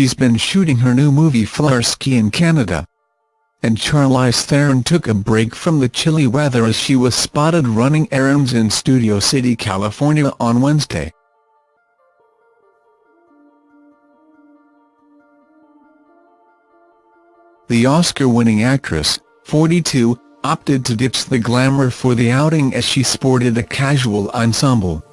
she's been shooting her new movie Flarsky in Canada. And Charlize Theron took a break from the chilly weather as she was spotted running errands in Studio City, California on Wednesday. The Oscar-winning actress, 42, opted to ditch the glamour for the outing as she sported a casual ensemble.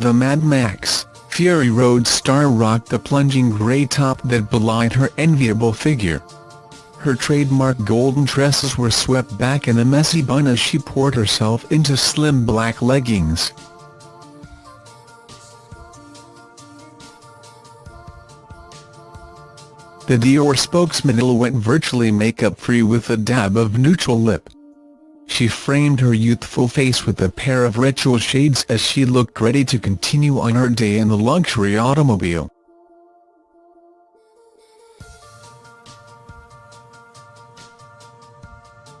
The Mad Max, Fury Road star rocked the plunging grey top that belied her enviable figure. Her trademark golden tresses were swept back in a messy bun as she poured herself into slim black leggings. The Dior spokesman went virtually makeup-free with a dab of neutral lip. She framed her youthful face with a pair of retro shades as she looked ready to continue on her day in the luxury automobile.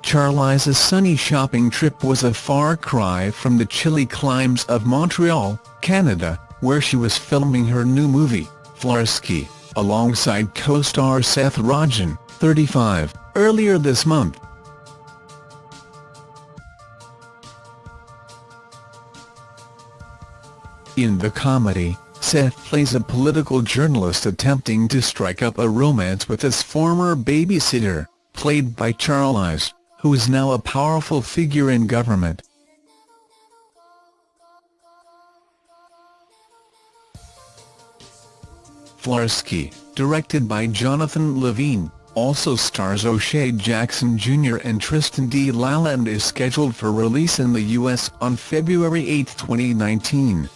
Charlize's sunny shopping trip was a far cry from the chilly climes of Montreal, Canada, where she was filming her new movie, Flarsky, alongside co-star Seth Rogen, 35, earlier this month. In the comedy, Seth plays a political journalist attempting to strike up a romance with his former babysitter, played by Charlize, who is now a powerful figure in government. Flarsky, directed by Jonathan Levine, also stars O'Shea Jackson Jr. and Tristan D. Lalonde is scheduled for release in the U.S. on February 8, 2019.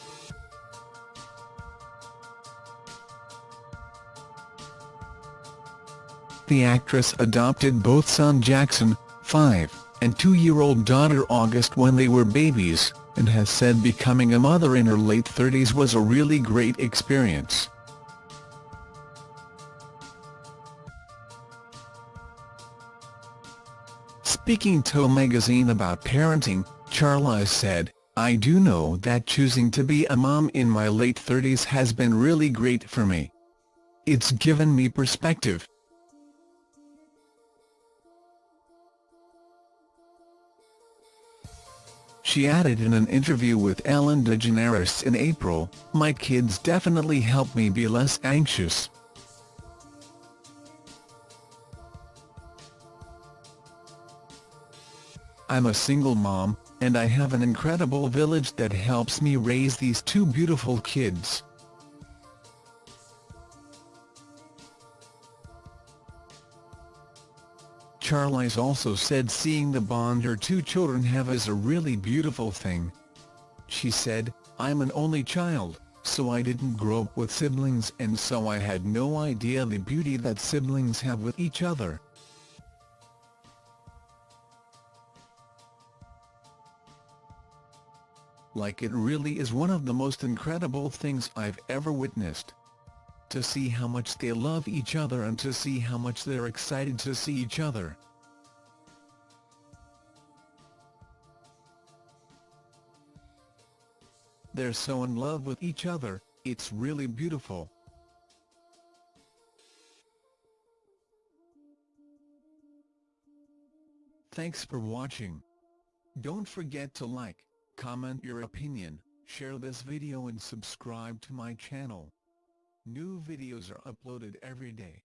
The actress adopted both son Jackson, 5, and two-year-old daughter August when they were babies, and has said becoming a mother in her late 30s was a really great experience. Speaking to a magazine about parenting, Charlize said, I do know that choosing to be a mom in my late 30s has been really great for me. It's given me perspective, She added in an interview with Ellen DeGeneres in April, My kids definitely help me be less anxious. I'm a single mom, and I have an incredible village that helps me raise these two beautiful kids. Charlize also said seeing the bond her two children have is a really beautiful thing. She said, I'm an only child, so I didn't grow up with siblings and so I had no idea the beauty that siblings have with each other. Like it really is one of the most incredible things I've ever witnessed to see how much they love each other and to see how much they're excited to see each other. They're so in love with each other, it's really beautiful. Thanks for watching. Don't forget to like, comment your opinion, share this video and subscribe to my channel. New videos are uploaded every day.